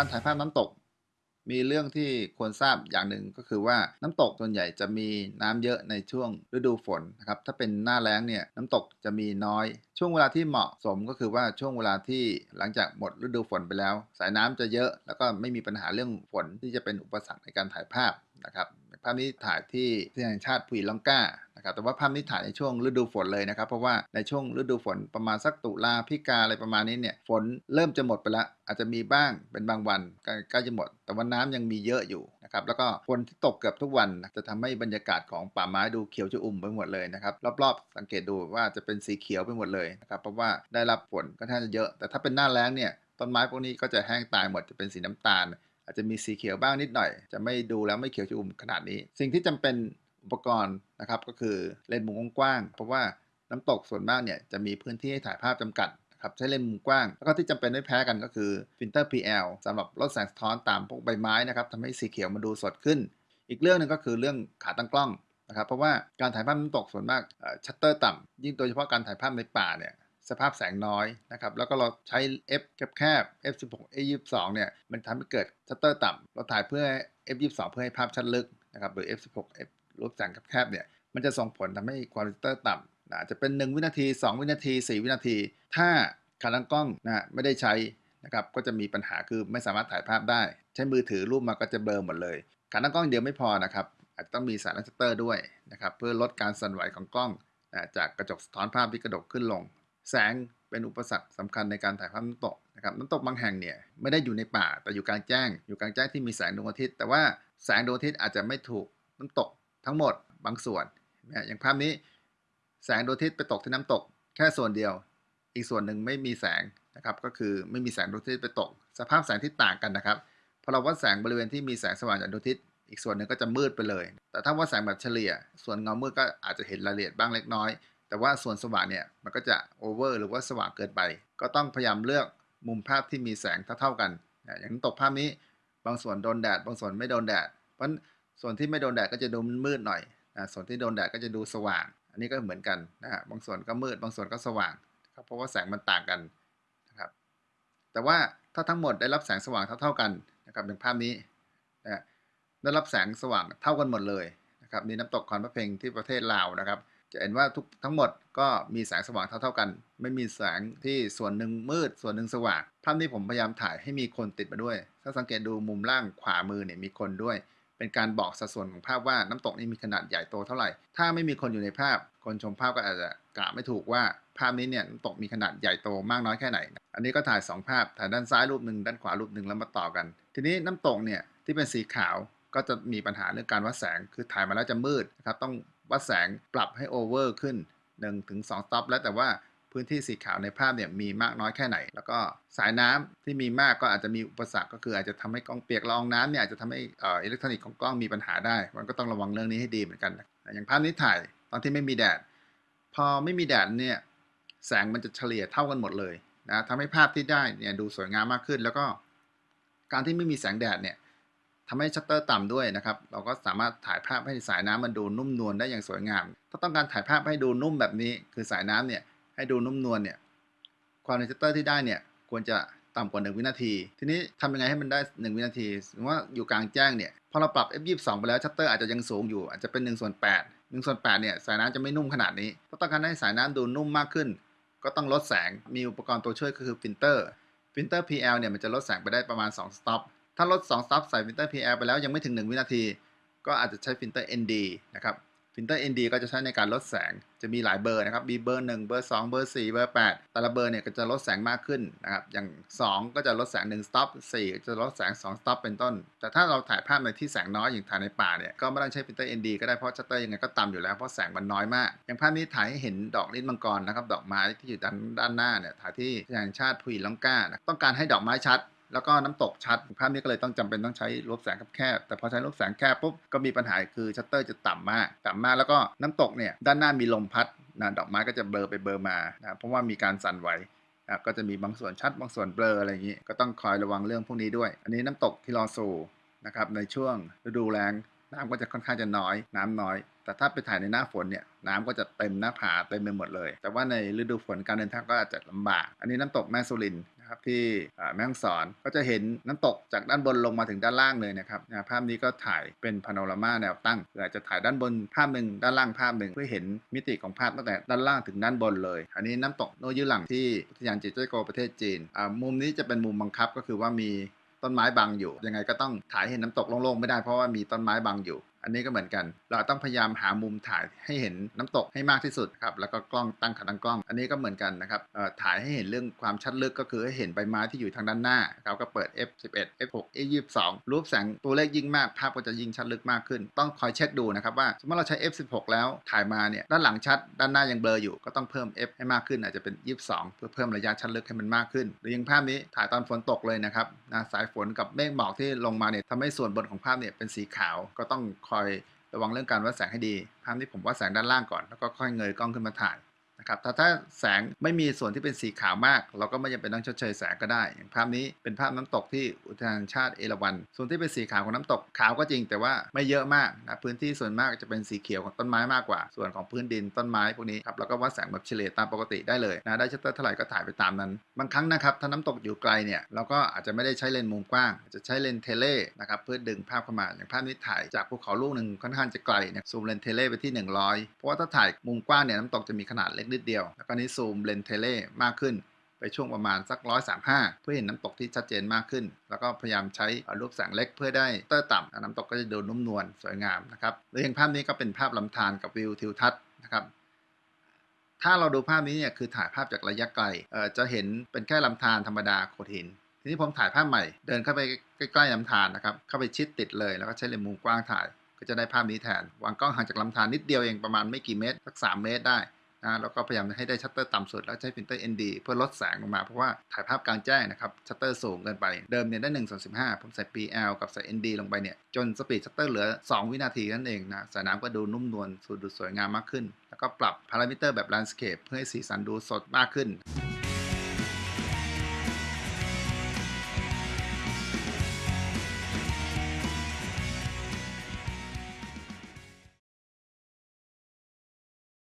การถ่ายภาพน้ำตก มีเรื่องที่ควรทราบอย่างหนึ่งก็คือว่าน้ำตกส่วนใหญ่จะมีน้ำเยอะในช่วงฤดูฝนนะครับถ้าเป็นหน้าแล้งเนี่ยน้ำตกจะมีน้อย ช่วงเวลาที่เหมาะสมก็คือว่าช่วงเวลาที่หลังจากหมดฤดูฝนไปแล้ว สายน้ำจะเยอะแล้วก็ไม่มีปัญหาเรื่องฝนที่จะเป็นอุปสรรคในการถ่ายภาพนะครับภาพนี้ถ่ายที่ที่แห่งชาติพุยลังกา นะครับแต่ว่าภาพนี้ถ่ายในช่วงฤดูฝนเลยนะครับ เพราะว่าในช่วงฤดูฝนประมาณสักตุลาพิกาอะไรประมาณนี้เนี่ยฝนเริ่มจะหมดไปแล้วอาจจะมีบ้างเป็นบางวันใกล้จะหมด แต่ว่าน้ำยังมีเยอะอยู่นะครับแล้วก็ฝนที่ตกเกือบทุกวันจะทำให้บรรยากาศของป่าไม้ดูเขียวชอุ่มไปหมดเลยนะครับรอบๆสังเกตดูว่าจะเป็นสีเขียวไปหมดเลยนะครับเพราะว่าได้รับฝนก็ท่าจะเยอะ แต่ถ้าเป็นหน้าแล้งเนี่ยต้นไม้พวกนี้ก็จะแห้งตายหมดจะเป็นสีน้ำตาล อาจจะมีสีเขียวบ้างนิดหน่อย จะไม่ดูแล้วไม่เขียวชอุ่มขนาดนี้ สิ่งที่จำเป็น อุปกรณ์นะครับก็คือเลนส์มุมกว้างเพราะว่าน้ำตกส่วนมากเนี่ยจะมีพื้นที่ให้ถ่ายภาพจำกัดครับใช้เลนส์มุมกว้าง แล้วก็ที่จำเป็นไม่แพ้กันก็คือฟิลเตอร์ PL สำหรับลดแสงสะท้อนตามพวกใบไม้นะครับทำให้สีเขียวมันดูสดขึ้น อีกเรื่องหนึ่งก็คือเรื่องขาตั้งกล้องนะครับ เพราะว่าการถ่ายภาพน้ำตกส่วนมากชัตเตอร์ต่ำยิ่งโดยเฉพาะการถ่ายภาพในป่าเนี่ยสภาพแสงน้อยนะครับแล้วก็เราใช้ f แคบๆ f 16 f 22 เนี่ยมันทำให้เกิดชัตเตอร์ต่ำเราถ่ายเพื่อ f 22 เพื่อให้ภาพชัดลึกนะครับหรือ f 16 f รูปแสงแคบๆเนี่ยมันจะส่งผลทำให้คุณภาพต่ำนะจะเป็น 1 วินาที 2 วินาที 4 วินาที ถ้าขาตั้งกล้องนะไม่ได้ใช้นะครับก็จะมีปัญหาคือไม่สามารถถ่ายภาพได้ ใช้มือถือรูปมาก็จะเบลอหมดเลยขาตั้งกล้องเดียวไม่พอนะครับอาจจะต้องมีสายลันชัตเตอร์ด้วยนะครับเพื่อลดการสั่นไหวของกล้องนะจากกระจกสะท้อนภาพที่กระดกขึ้นลง แสงเป็นอุปสรรคสำคัญในการถ่ายภาพน้ำตกนะครับน้ำตกบางแห่งเนี่ยไม่ได้อยู่ในป่าแต่อยู่กลางแจ้ง อยู่กลางแจ้งที่มีแสงดวงอาทิตย์ แต่ว่าแสงดวงอาทิตย์อาจจะไม่ถูกน้ำตก ทั้งหมดบางส่วนนะอย่างภาพนี้แสงดวงอาทิตย์ไปตกที่น้ำตก แค่ส่วนเดียว อีกส่วนหนึ่งไม่มีแสงนะครับ ก็คือไม่มีแสงดวงอาทิตย์ไปตก สภาพแสงที่ต่างกันนะครับพอเราวัดแสงบริเวณที่มีแสงสว่างจากดวงอาทิตย์อีกส่วนหนึ่งก็จะมืดไปเลย แต่ถ้าวัดแสงแบบเฉลี่ย ส่วนเงามืดก็อาจจะเห็นรายละเอียดบ้างเล็กน้อย แต่ว่าส่วนสว่างเนี่ยมันก็จะโอเวอร์หรือว่าสว่างเกินไป ก็ต้องพยายามเลือกมุมภาพที่มีแสงเท่าๆกัน อย่างตกภาพนี้ บางส่วนโดนแดด บางส่วนไม่โดนแดด เพราะ ส่วนที่ไม่โดนแดดก็จะดูมืดหน่อยนะส่วนที่โดนแดดก็จะดูสว่าง อันนี้ก็เหมือนกันนะฮะบางส่วนก็มืดบางส่วนก็สว่างครับเพราะว่าแสงมันต่างกันนะครับแต่ว่าถ้าทั้งหมดได้รับแสงสว่างเท่าๆกันนะครับอย่างภาพนี้นะได้รับแสงสว่างเท่ากันหมดเลยนะครับนี่น้ำตกคอนพระเพงที่ประเทศลาวนะครับ จะเห็นว่าทุกทั้งหมดก็มีแสงสว่างเท่าๆกัน ไม่มีแสงที่ส่วนหนึ่งมืดส่วนหนึ่งสว่างภาพนี้ผมพยายามถ่ายให้มีคนติดมาด้วย ถ้าสังเกตดูมุมล่างขวามือเนี่ยมีคนด้วย เป็นการบอกสัดส่วนของภาพว่าน้ำตกนี้มีขนาดใหญ่โตเท่าไหร่ ถ้าไม่มีคนอยู่ในภาพ คนชมภาพก็อาจจะกะไม่ถูกว่าภาพนี้เนี่ยน้ำตกมีขนาดใหญ่โตมากน้อยแค่ไหน อันนี้ก็ถ่าย 2 ภาพ ถ่ายด้านซ้ายรูปหนึ่งด้านขวารูปหนึ่งแล้วมาต่อกัน ทีนี้น้ำตกเนี่ยที่เป็นสีขาวก็จะมีปัญหาเรื่องการวัดแสง คือถ่ายมาแล้วจะมืดนะครับ ต้องวัดแสงปรับให้ over ขึ้น1ถึง2 stop แล้วแต่ว่า พื้นที่สีขาวในภาพเนี่ยมีมากน้อยแค่ไหน แล้วก็สายน้ำที่มีมากก็อาจจะมีอุปสรรคก็คืออาจจะทำให้กล้องเปียกละอองน้ำเนี่ยอาจจะทำให้อิเล็กทรอนิกส์ของกล้องมีปัญหาได้ มันก็ต้องระวังเรื่องนี้ให้ดีเหมือนกันอย่างภาพนี้ถ่ายตอนที่ไม่มีแดด พอไม่มีแดดเนี่ยแสงมันจะเฉลี่ยเท่ากันหมดเลยนะทำให้ภาพที่ได้เนี่ยดูสวยงามมากขึ้น แล้วก็การที่ไม่มีแสงแดดเนี่ยทำให้ชัตเตอร์ต่ำด้วยนะครับ เราก็สามารถถ่ายภาพให้สายน้ำมันดูนุ่มนวลได้อย่างสวยงาม ถ้าต้องการถ่ายภาพให้ดูนุ่มแบบนี้ คือสายน้ำเนี่ย ให้ดูนุ่มนวลเนี่ย ความไวชัตเตอร์ที่ได้เนี่ยควรจะต่ำกว่า 1 วินาที ทีนี้ทำยังไงให้มันได้ 1 วินาทีสมมติว่าอยู่กลางแจ้งเนี่ยพอเราปรับ f22 ไปแล้วชัตเตอร์อาจจะยังสูงอยู่ อาจจะเป็น1ส่วน8 1ส่วน8เนี่ยสายน้ำจะไม่นุ่มขนาดนี้ถ้าต้องการให้สายน้ำดูนุ่มมากขึ้น ก็ต้องลดแสงมีอุปกรณ์ตัวช่วยก็คือฟิลเตอร์filter PL เนี่ยมันจะลดแสงไปได้ประมาณ 2 stop ถ้าลด2 stop ใส่ filter PL ไปแล้วยังไม่ถึง 1 วินาที ก็อาจจะใช้ filter ND นะครับ filter ND ก็จะใช้ในการลดแสง จะมีหลายเบอร์นะครับ มีเบอร์ 1 เบอร์ 2 เบอร์ 4 เบอร์ 8 แต่ละเบอร์เนี่ยก็จะลดแสงมากขึ้นนะครับ อย่าง 2 ก็จะลดแสง 1 stop 4ก็จะลดแสง 2 stop เป็นต้น แต่ถ้าเราถ่ายภาพในที่แสงน้อยอย่างถ่ายในป่าเนี่ย ก็ไม่ต้องใช้ filter ND ก็ได้ เพราะชัตเตอร์ยังไงก็ต่ำอยู่แล้ว เพราะแสงมันน้อยมาก อย่างภาพนี้ถ่ายให้เห็นดอกลิ้นมังกรนะครับ ดอกไม้ที่อยู่ด้านด้านหน้าเนี่ย ถ่ายที่อุทยานชาติภูลังกา ต้องการให้ดอกไม้ชัด แล้วก็น้ำตกชัดภาพนี้ก็เลยต้องจำเป็นต้องใช้รูรับแสงแคบแต่พอใช้รูรับแสงแคบปุ๊บก็มีปัญหาคือชัตเตอร์จะต่ำมากต่ำมากแล้วก็น้ำตกเนี่ยด้านหน้ามีลมพัดนะดอกไม้ก็จะเบลอไปเบลอมานะเพราะว่ามีการสั่นไหวนะก็จะมีบางส่วนชัดบางส่วนเบลออะไรอย่างนี้ ก็ต้องคอยระวังเรื่องพวกนี้ด้วย อันนี้น้ำตกทีลอซูนะครับในช่วงฤดูแล้งน้ำก็จะค่อนข้างจะน้อย น้ำน้อย แต่ถ้าไปถ่ายในหน้าฝนเนี่ยน้ำก็จะเต็มหน้าผาเต็มไปหมดเลย แต่ว่าในฤดูฝนการเดินทางก็อาจจะลำบาก อันนี้น้ำตกแม่สุริน นะครับที่แม่ฮ่องสอนก็จะเห็นน้ำตกจากด้านบนลงมาถึงด้านล่างเลยนะครับภาพนี้ก็ถ่ายเป็นพาโนรามาแนวตั้งอาจจะถ่ายด้านบนภาพหนึ่งด้านล่างภาพหนึ่งเพื่อเห็นมิติของภาพตั้งแต่ด้านล่างถึงด้านบนเลย อันนี้น้ำตกโนยุหลังที่อุทยานจิตเจ้โกประเทศจีนมุมนี้จะเป็นมุมบังคับก็คือว่ามีต้นไม้บังอยู่ ยังไงก็ต้องถ่ายให้เห็นน้ำตกโล่งๆไม่ได้เพราะว่ามีต้นไม้บังอยู่ อันนี้ก็เหมือนกัน เราต้องพยายามหามุมถ่ายให้เห็นน้ำตกให้มากที่สุดครับ แล้วก็กล้องตั้งขาตั้งกล้อง อันนี้ก็เหมือนกันนะครับถ่ายให้เห็นเรื่องความชัดลึกก็คือให้เห็นใบไม้ที่อยู่ทางด้านหน้าเราก็เปิด f11 f6 f22 รูปแสงตัวเลขยิ่งมาก ภาพก็จะยิ่งชัดลึกมากขึ้น ต้องคอยเช็คดูนะครับว่า สมมติเราใช้ f16 แล้วถ่ายมาเนี่ยด้านหลังชัด ด้านหน้ายังเบลออยู่ ก็ต้องเพิ่ม f ให้มากขึ้นอาจจะเป็น 22 เพื่อเพิ่มระยะชัดลึกให้มันมากขึ้น หรืออยังภาพนี้ถ่ายตอนฝนตกเลยนะครับนะสายฝนกับเมฆหมอกที่ลงมาเนี่ยทำให้ส่วนบนของภาพเนี่ยเป็นสีขาวก็ต้องคคอยระวังเรื่องการวัดแสงให้ดี ภาพนี้ผมวัดแสงด้านล่างก่อน แล้วก็ค่อยเงยกล้องขึ้นมาถ่าย นะครับแต่ถ้าแสงไม่มีส่วนที่เป็นสีขาวมาก เราก็ไม่จำเป็นต้องชดเชยแสงก็ได้ อย่างภาพนี้เป็นภาพน้ำตกที่อุทยานชาติเอราวัณส่วนที่เป็นสีขาวของน้ำตกขาวก็จริง แต่ว่าไม่เยอะมากนะพื้นที่ส่วนมากจะเป็นสีเขียวของต้นไม้มากกว่า ส่วนของพื้นดินต้นไม้พวกนี้ครับแล้วก็วัดแสงแบบเฉลี่ยตามปกติได้เลยนะได้ชัตเตอร์เท่าไหร่ก็ถ่ายไปตามนั้นบางครั้งนะครับถ้าน้ำตกอยู่ไกลเนี่ยเราก็อาจจะไม่ได้ใช้เลนส์มุมกว้างอาจจะใช้เลนส์ teleนะครับเพื่อดึงภาพเข้ามาอย่างภาพนี้ถ่ายจากภูเขาลูกหนึ่งค่อนข้างจะไกลเนี่ยซูมเลนส์ tele ไปที่ 100 เพราะว่าถ้าถ่ายมุมกว้างเนี่ยน้ำตกจะมีขนาดเล็กนิดเดียว แล้วก็นี้ซูมเลนส์ tele มากขึ้น ไปช่วงประมาณสัก 135 เพื่อเห็นน้ำตกที่ชัดเจนมากขึ้น แล้วก็พยายามใช้รูรับแสงเล็กเพื่อได้ชัตเตอร์ต่ำน้ำตกก็จะดูนุ่มนวลสวยงามนะครับหรืออย่างภาพนี้ก็เป็นภาพลำธารกับวิวทิวทัศน์นะครับถ้าเราดูภาพนี้เนี่ยคือถ่ายภาพจากระยะไกลจะเห็นเป็นแค่ลำธารธรรมดาโขดหิน ทีนี้ผมถ่ายภาพใหม่ เดินเข้าไปใกล้ๆลำธารนะครับ เข้าไปชิดติดเลย แล้วก็ใช้เลนส์มุมกว้างถ่าย ก็จะได้ภาพนี้แทน วางกล้องห่างจากลำธารนิดเดียวเองประมาณไม่กี่เมตร สัก 3 เมตรได้ นะแล้วก็พยายามให้ได้ชัตเตอร์ต่ำสุด แล้วใช้ filter ND เพื่อลดแสงลงมาเพราะว่าถ่ายภาพกลางแจ้งนะครับชัตเตอร์สูงเกินไปเดิมเนี่ยได้1ส่วน15 ผมใส่ PL กับใส่ ND ลงไปเนี่ยจน speed ชัตเตอร์เหลือ 2 วินาทีนั่นเองนะสายน้ำก็ดูนุ่มนวลสูดูสวยงามมากขึ้น แล้วก็ปรับพารามิเตอร์แบบ landscape เพื่อให้สีสันดูสดมากขึ้น